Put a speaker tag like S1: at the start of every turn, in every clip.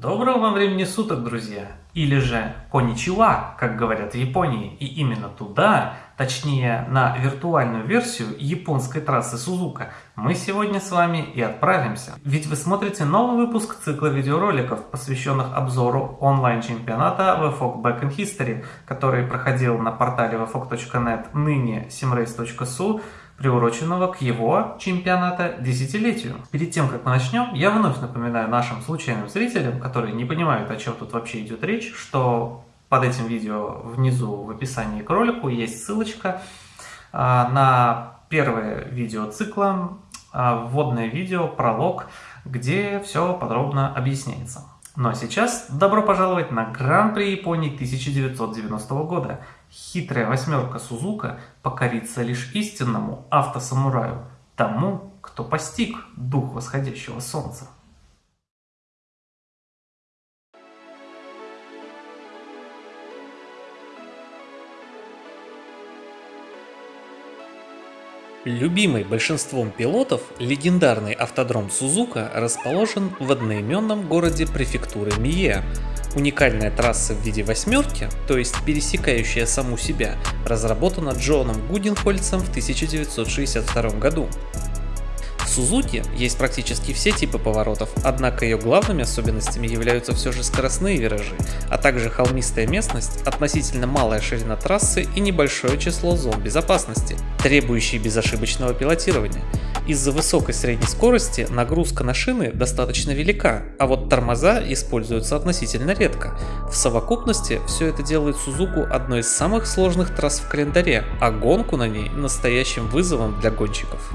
S1: Доброго вам времени суток, друзья! Или же коничева, как говорят в Японии, и именно туда, точнее на виртуальную версию японской трассы Сузука, мы сегодня с вами и отправимся. Ведь вы смотрите новый выпуск цикла видеороликов, посвященных обзору онлайн-чемпионата VFOG Back in History, который проходил на портале vfog.net, ныне simrace.su, приуроченного к его чемпионата десятилетию. Перед тем, как мы начнем, я вновь напоминаю нашим случайным зрителям, которые не понимают, о чем тут вообще идет речь, что под этим видео внизу в описании к ролику есть ссылочка а, на первое видео цикла, а, вводное видео, пролог, где все подробно объясняется. Ну а сейчас добро пожаловать на Гран-при Японии 1990 года. Хитрая восьмерка Сузука покорится лишь истинному автосамураю, тому, кто постиг дух восходящего солнца.
S2: Любимый большинством пилотов, легендарный автодром Сузука расположен в одноименном городе префектуры Мие. Уникальная трасса в виде восьмерки, то есть пересекающая саму себя, разработана Джоном Гуденхольцем в 1962 году. Сузуки есть практически все типы поворотов, однако ее главными особенностями являются все же скоростные виражи, а также холмистая местность, относительно малая ширина трассы и небольшое число зон безопасности, требующие безошибочного пилотирования. Из-за высокой средней скорости нагрузка на шины достаточно велика, а вот тормоза используются относительно редко. В совокупности все это делает Сузуку одной из самых сложных трасс в календаре, а гонку на ней настоящим вызовом для гонщиков.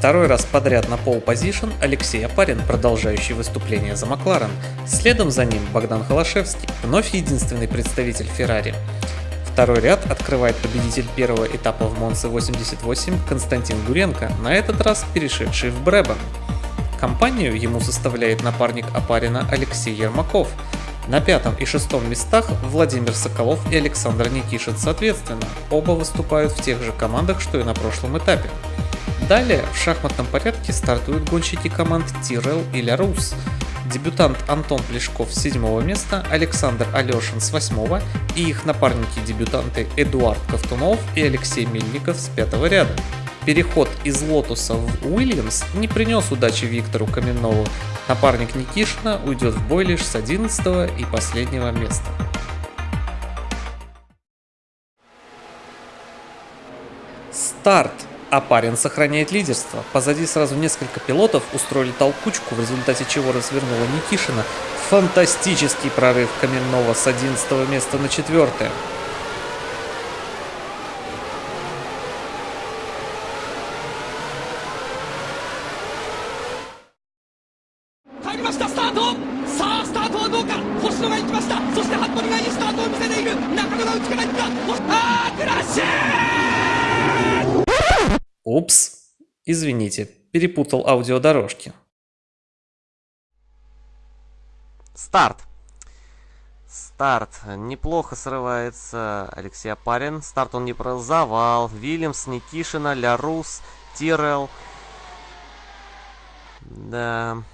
S2: Второй раз подряд на пол позишн Алексей Апарин, продолжающий выступление за Макларен. Следом за ним Богдан Холошевский, вновь единственный представитель Феррари. Второй ряд открывает победитель первого этапа в Монце 88 Константин Гуренко, на этот раз перешедший в Бребан. Компанию ему составляет напарник Апарина Алексей Ермаков. На пятом и шестом местах Владимир Соколов и Александр Никишин соответственно. Оба выступают в тех же командах, что и на прошлом этапе. Далее в шахматном порядке стартуют гонщики команд Tyrrell и Larrousse. Дебютант Антон Плешков с седьмого места, Александр Алешин с восьмого и их напарники-дебютанты Эдуард Ковтунов и Алексей Мельников с пятого ряда. Переход из Lotus а в Williams не принес удачи Виктору Каменнову. Напарник Никишина уйдет в бой лишь с 11 и последнего места. Старт а парень сохраняет лидерство. Позади сразу несколько пилотов устроили толкучку, в результате чего развернула Никишина. Фантастический прорыв Каменного с 11 места на 4. Упс, извините, перепутал аудиодорожки.
S3: Старт. Старт. Неплохо срывается Алексей Апарин. Старт он не про завал. Вильямс, Никишина, Лярус, Тирел. Да.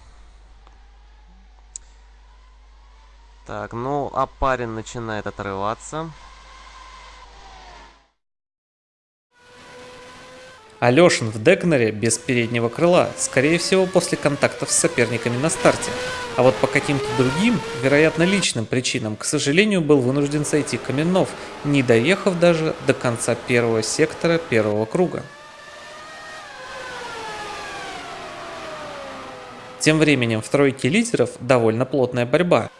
S3: Так, ну, Апарин начинает отрываться.
S2: Алешин в Дегнере без переднего крыла, скорее всего после контактов с соперниками на старте. А вот по каким-то другим, вероятно личным причинам, к сожалению, был вынужден сойти Каменнов, не доехав даже до конца первого сектора первого круга. Тем временем в тройке лидеров довольно плотная борьба.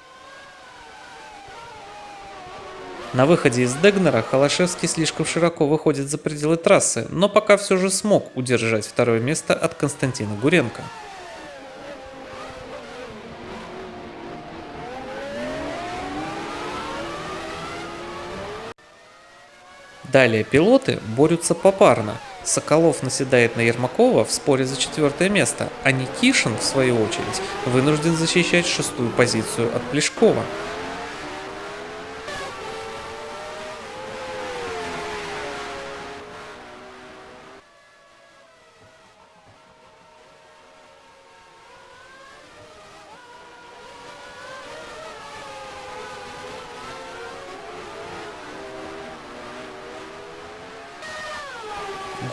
S2: На выходе из Дегнера Холошевский слишком широко выходит за пределы трассы, но пока все же смог удержать второе место от Константина Гуренко. Далее пилоты борются попарно. Соколов наседает на Ермакова в споре за четвертое место, а Никишин, в свою очередь, вынужден защищать шестую позицию от Плешкова.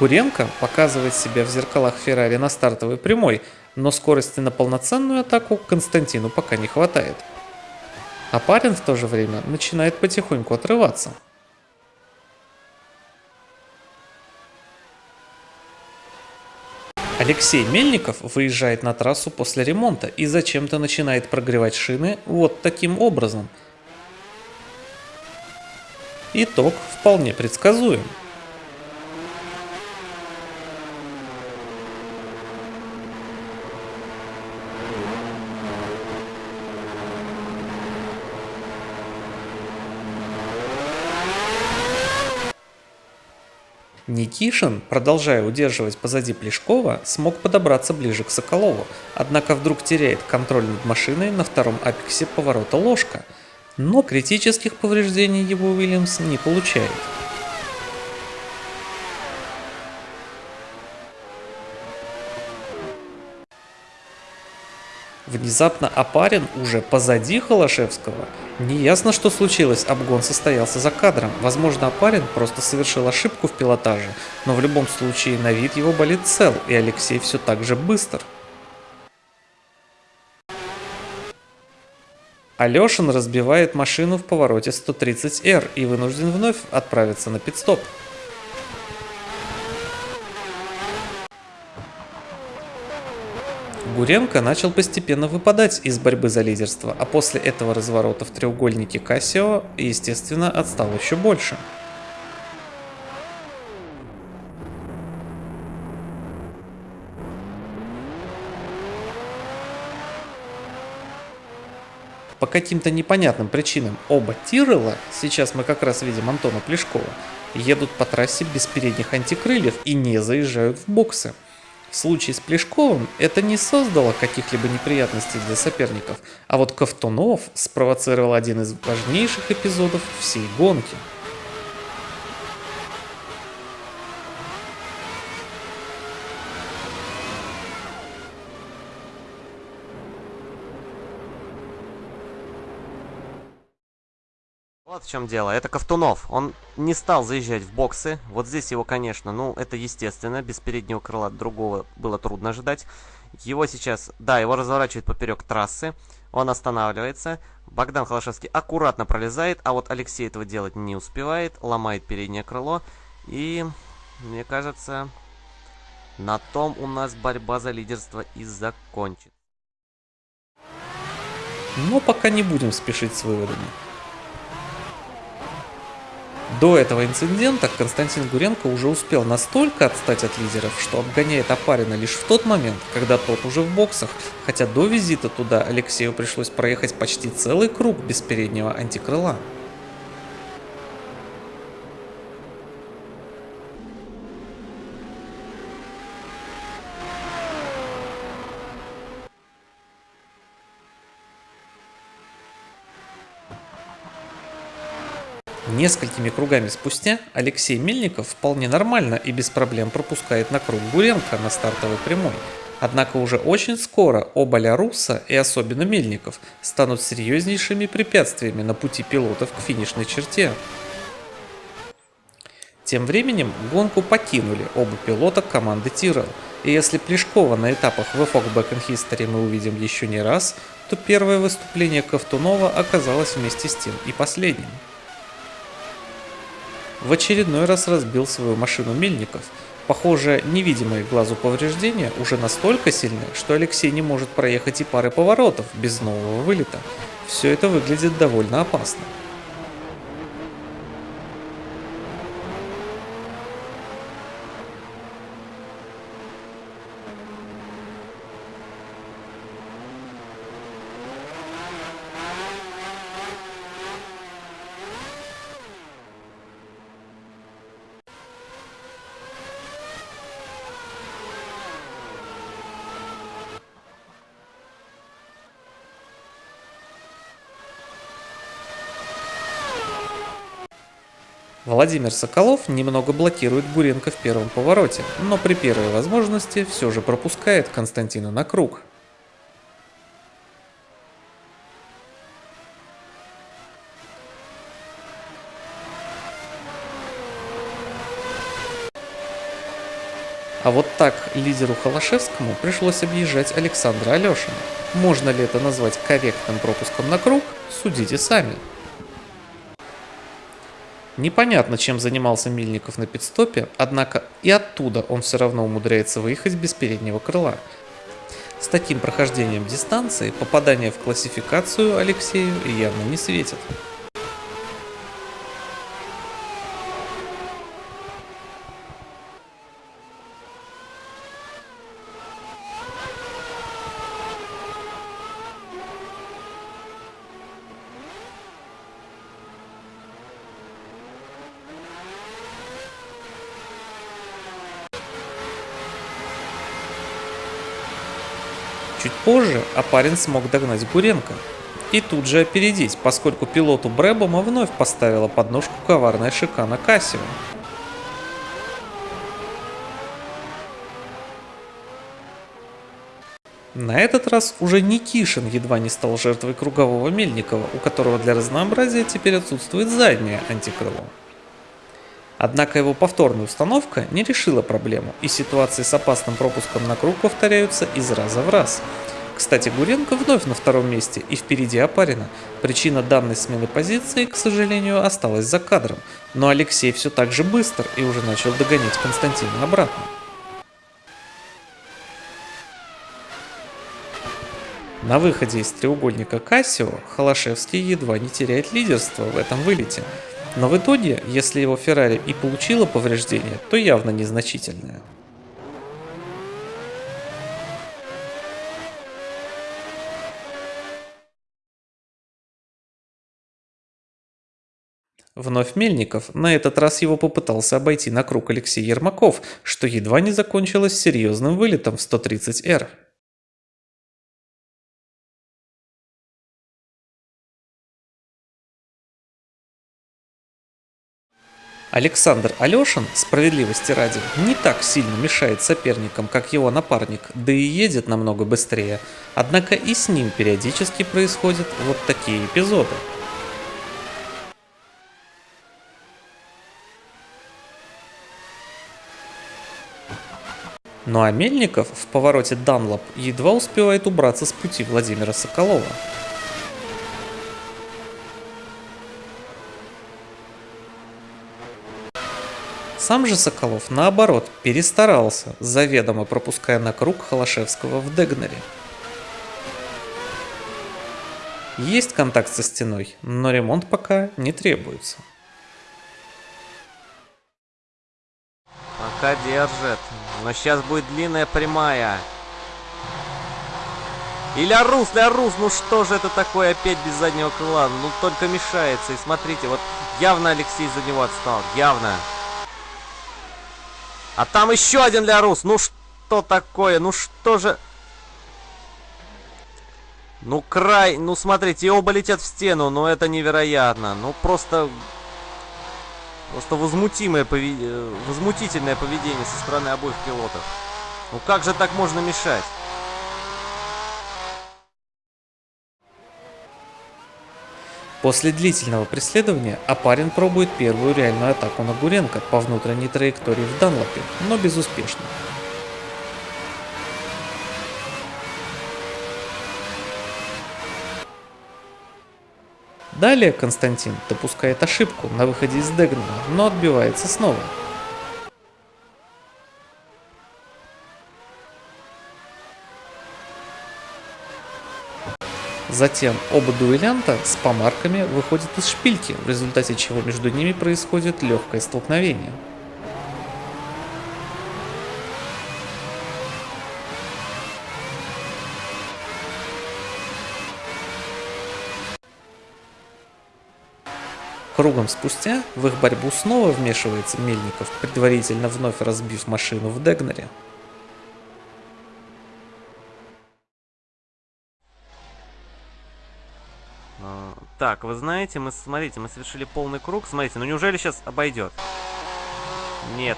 S2: Гуренко показывает себя в зеркалах Феррари на стартовой прямой, но скорости на полноценную атаку Константину пока не хватает. А парень в то же время начинает потихоньку отрываться. Алексей Мельников выезжает на трассу после ремонта и зачем-то начинает прогревать шины вот таким образом. Итог вполне предсказуем. Никишин, продолжая удерживать позади Плешкова, смог подобраться ближе к Соколову, однако вдруг теряет контроль над машиной на втором апексе поворота ложка, но критических повреждений его Уильямс не получает. Внезапно Апарин уже позади Холошевского. Неясно, что случилось, обгон состоялся за кадром. Возможно, Апарин просто совершил ошибку в пилотаже, но в любом случае на вид его болит цел, и Алексей все так же быстр. Алешин разбивает машину в повороте 130R и вынужден вновь отправиться на пидстоп. Гуренко начал постепенно выпадать из борьбы за лидерство, а после этого разворота в треугольнике Кассио, естественно, отстал еще больше. По каким-то непонятным причинам оба Тирелла, сейчас мы как раз видим Антона Плешкова, едут по трассе без передних антикрыльев и не заезжают в боксы. В случае с Плешковым это не создало каких-либо неприятностей для соперников, а вот Ковтунов спровоцировал один из важнейших эпизодов всей гонки –
S3: В чем дело. Это Ковтунов. Он не стал заезжать в боксы. Вот здесь его, конечно, ну, это естественно. Без переднего крыла другого было трудно ожидать. Его сейчас, да, его разворачивает поперек трассы. Он останавливается. Богдан Холошевский аккуратно пролезает, а вот Алексей этого делать не успевает. Ломает переднее крыло. И, мне кажется, на том у нас борьба за лидерство и закончится.
S2: Но пока не будем спешить с выводами. До этого инцидента Константин Гуренко уже успел настолько отстать от лидеров, что обгоняет Апарина лишь в тот момент, когда тот уже в боксах, хотя до визита туда Алексею пришлось проехать почти целый круг без переднего антикрыла. Несколькими кругами спустя Алексей Мельников вполне нормально и без проблем пропускает на круг Гуренко на стартовой прямой. Однако уже очень скоро оба Ляруса и особенно Мельников станут серьезнейшими препятствиями на пути пилотов к финишной черте. Тем временем гонку покинули оба пилота команды Тирел. И если Плешкова на этапах VFOG Back in History мы увидим еще не раз, то первое выступление Ковтунова оказалось вместе с тем и последним в очередной раз разбил свою машину Мельников. Похоже, невидимые глазу повреждения уже настолько сильны, что Алексей не может проехать и пары поворотов без нового вылета. Все это выглядит довольно опасно. Владимир Соколов немного блокирует Гуренко в первом повороте, но при первой возможности все же пропускает Константина на круг. А вот так лидеру Холошевскому пришлось объезжать Александра Алешина. Можно ли это назвать корректным пропуском на круг, судите сами. Непонятно, чем занимался Мильников на пидстопе, однако и оттуда он все равно умудряется выехать без переднего крыла. С таким прохождением дистанции попадание в классификацию Алексею явно не светит. Чуть позже Апарин смог догнать Гуренко и тут же опередить, поскольку пилоту Брэбома вновь поставила подножку коварная шикана Кассио. На этот раз уже Никишин едва не стал жертвой кругового Мельникова, у которого для разнообразия теперь отсутствует заднее антикрыло. Однако его повторная установка не решила проблему, и ситуации с опасным пропуском на круг повторяются из раза в раз. Кстати, Гуренко вновь на втором месте и впереди Апарина. Причина данной смены позиции, к сожалению, осталась за кадром, но Алексей все так же быстр и уже начал догонять Константина обратно. На выходе из треугольника Кассио Холошевский едва не теряет лидерство в этом вылете – но в итоге, если его Феррари и получила повреждение, то явно незначительное. Вновь Мельников, на этот раз его попытался обойти на круг Алексей Ермаков, что едва не закончилось серьезным вылетом в 130R. Александр Алешин, справедливости ради, не так сильно мешает соперникам, как его напарник, да и едет намного быстрее. Однако и с ним периодически происходят вот такие эпизоды. Ну а Мельников в повороте Данлоп едва успевает убраться с пути Владимира Соколова. Сам же Соколов, наоборот, перестарался, заведомо пропуская на круг Холошевского в Дегнере. Есть контакт со стеной, но ремонт пока не требуется.
S3: Пока держит. Но сейчас будет длинная прямая. И Лярус, Лярус, ну что же это такое опять без заднего крыла? Ну только мешается. И смотрите, вот явно Алексей за него отстал. Явно. А там еще один для Рус. Ну что такое? Ну что же... Ну край... Ну смотрите, оба летят в стену. Но это невероятно. Ну просто... Просто возмутимое поведение, э, возмутительное поведение со стороны обоих пилотов. Ну как же так можно мешать?
S2: После длительного преследования Апарин пробует первую реальную атаку на Гуренко по внутренней траектории в Данлопе, но безуспешно. Далее Константин допускает ошибку на выходе из Дегнана, но отбивается снова. Затем оба дуэлянта с помарками выходят из шпильки, в результате чего между ними происходит легкое столкновение. Кругом спустя в их борьбу снова вмешивается Мельников, предварительно вновь разбив машину в Дегнере.
S3: Так, вы знаете, мы, смотрите, мы совершили полный круг. Смотрите, ну неужели сейчас обойдет? Нет.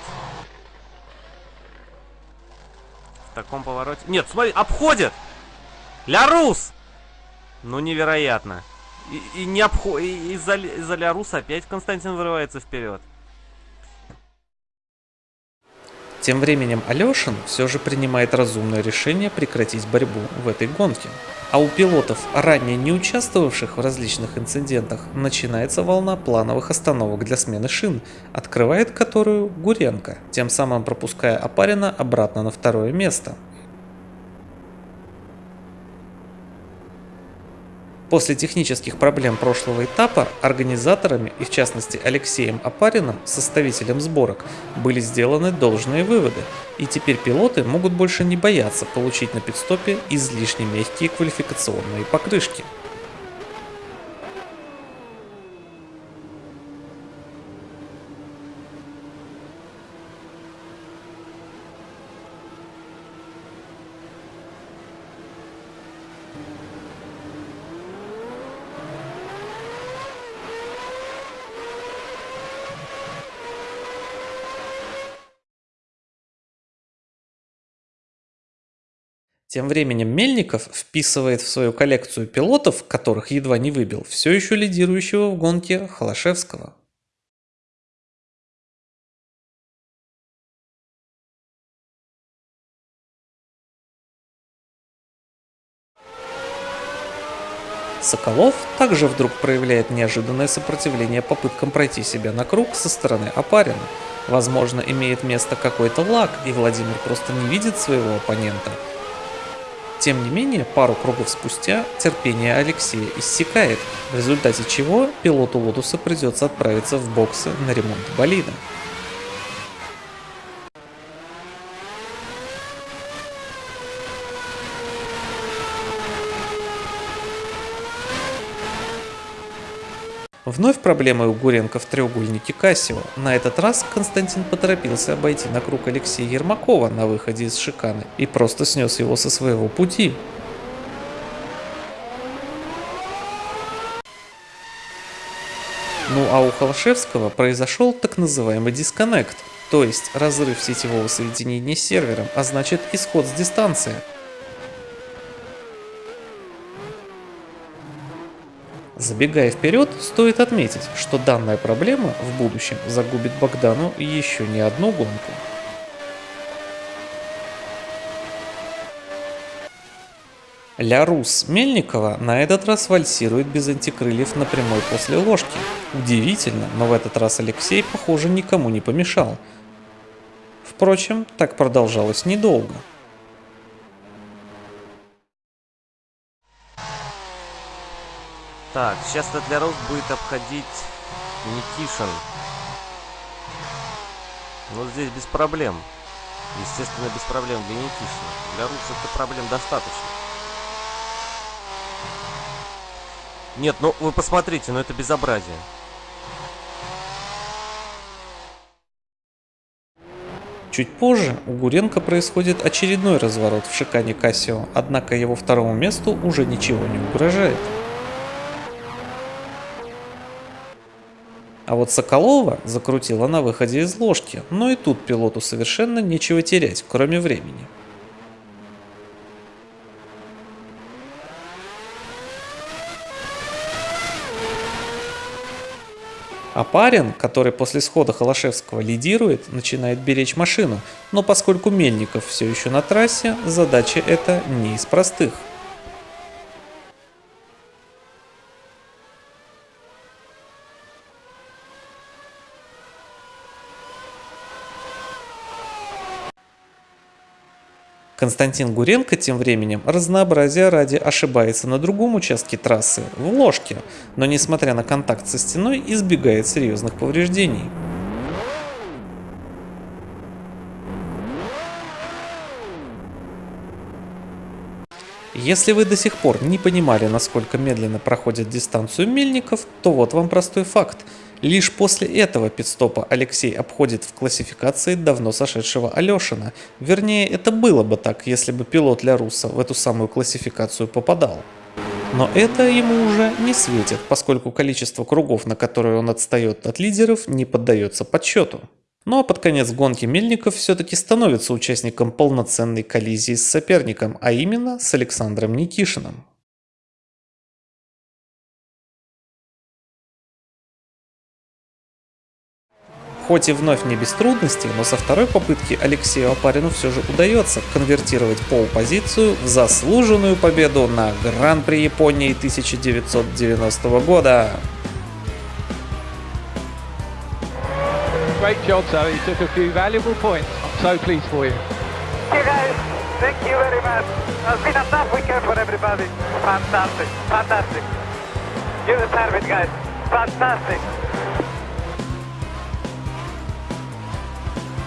S3: В таком повороте... Нет, смотри, обходит! Лярус! Ну, невероятно. И, и не обходит... Из-за из Ляруса опять Константин вырывается вперед.
S2: Тем временем Алешин все же принимает разумное решение прекратить борьбу в этой гонке. А у пилотов, ранее не участвовавших в различных инцидентах, начинается волна плановых остановок для смены шин, открывает которую Гуренко, тем самым пропуская Апарина обратно на второе место. После технических проблем прошлого этапа организаторами и в частности Алексеем Апариным, составителем сборок, были сделаны должные выводы, и теперь пилоты могут больше не бояться получить на пидстопе излишне мягкие квалификационные покрышки. Тем временем Мельников вписывает в свою коллекцию пилотов, которых едва не выбил, все еще лидирующего в гонке Холошевского. Соколов также вдруг проявляет неожиданное сопротивление попыткам пройти себя на круг со стороны Апарина. Возможно, имеет место какой-то лаг, и Владимир просто не видит своего оппонента – тем не менее, пару кругов спустя терпение Алексея иссякает, в результате чего пилоту Lotus а придется отправиться в боксы на ремонт болида. Вновь проблемы у Гуренко в треугольнике Casio. На этот раз Константин поторопился обойти на круг Алексея Ермакова на выходе из шиканы и просто снес его со своего пути. Ну а у Холошевского произошел так называемый дисконнект, то есть разрыв сетевого соединения с сервером, а значит исход с дистанции. Забегая вперед, стоит отметить, что данная проблема в будущем загубит Богдану еще не одну гонку. Ля Рус Мельникова на этот раз вальсирует без антикрыльев на прямой после ложки. Удивительно, но в этот раз Алексей, похоже, никому не помешал. Впрочем, так продолжалось недолго.
S3: Так, сейчас Тедляроус будет обходить Никишин. Вот здесь без проблем. Естественно, без проблем для Никишина. Для Руса это проблем достаточно. Нет, ну вы посмотрите, ну это безобразие.
S2: Чуть позже у Гуренко происходит очередной разворот в шикане Кассио, однако его второму месту уже ничего не угрожает. А вот Соколова закрутила на выходе из ложки, но и тут пилоту совершенно нечего терять, кроме времени. А парень, который после схода Холошевского лидирует, начинает беречь машину, но поскольку Мельников все еще на трассе, задача эта не из простых – Константин Гуренко тем временем разнообразия ради ошибается на другом участке трассы, в ложке, но несмотря на контакт со стеной избегает серьезных повреждений. Если вы до сих пор не понимали, насколько медленно проходит дистанцию мельников, то вот вам простой факт – Лишь после этого пидстопа Алексей обходит в классификации давно сошедшего Алешина. Вернее, это было бы так, если бы пилот Ляруса в эту самую классификацию попадал. Но это ему уже не светит, поскольку количество кругов, на которые он отстает от лидеров, не поддается подсчету. Ну а под конец гонки Мельников все-таки становится участником полноценной коллизии с соперником, а именно с Александром Никишиным. Хоть и вновь не без трудностей, но со второй попытки Алексею Апарину все же удается конвертировать пол-позицию в заслуженную победу на Гран-при Японии 1990 года.
S4: Great job, Zoe. You took a few valuable points. I'm so pleased for you.
S5: You guys. Thank you very much. It's been a tough weekend for everybody. Fantastic. Fantastic. You deserve it, guys. Fantastic.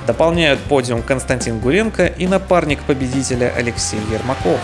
S2: Дополняют подиум Константин Гуренко и напарник победителя Алексей Ермаков.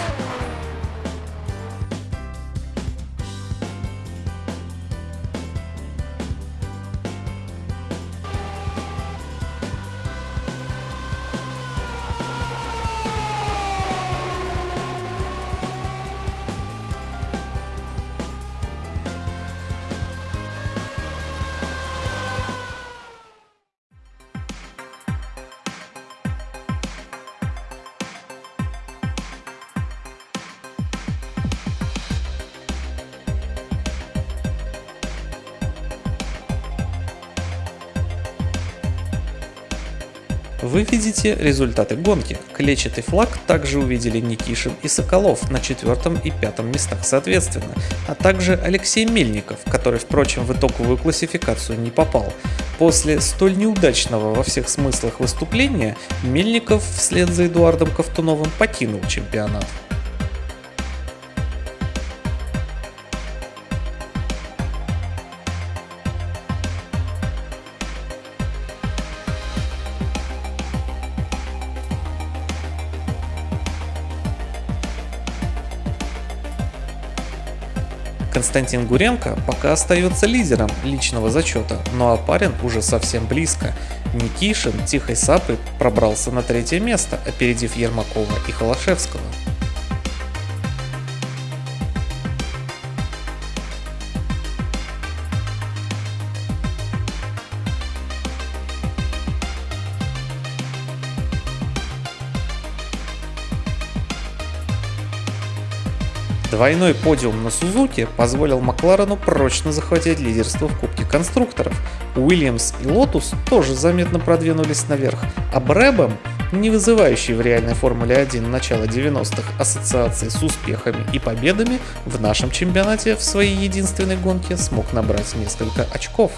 S2: Видите результаты гонки. Клетчатый флаг также увидели Никишин и Соколов на четвертом и пятом местах соответственно, а также Алексей Мельников, который, впрочем, в итоговую классификацию не попал. После столь неудачного во всех смыслах выступления Мельников вслед за Эдуардом Ковтуновым покинул чемпионат. Константин Гуренко пока остается лидером личного зачета, но Апарин уже совсем близко. Никишин тихой сапой пробрался на третье место, опередив Ермакова и Холошевского. Двойной подиум на Сузуке позволил Макларену прочно захватить лидерство в Кубке конструкторов. Уильямс и Лотус тоже заметно продвинулись наверх, а Брэбэм, не вызывающий в реальной Формуле 1 начала 90-х ассоциации с успехами и победами, в нашем чемпионате в своей единственной гонке смог набрать несколько очков.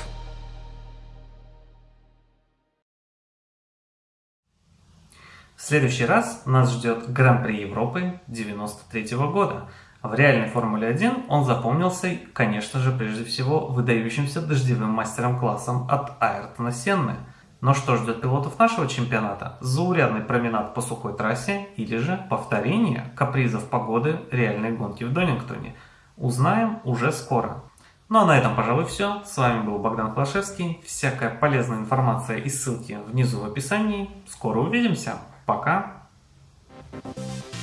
S1: В следующий раз нас ждет Гран-при Европы 93 года – в реальной Формуле 1 он запомнился, конечно же, прежде всего выдающимся дождевым мастером-классом от Айртона Сенны. Но что ждет пилотов нашего чемпионата? Заурядный променад по сухой трассе или же повторение капризов погоды реальной гонки в Донингтоне? Узнаем уже скоро. Ну а на этом, пожалуй, все. С вами был Богдан Клашевский. Всякая полезная информация и ссылки внизу в описании. Скоро увидимся. Пока. Thank you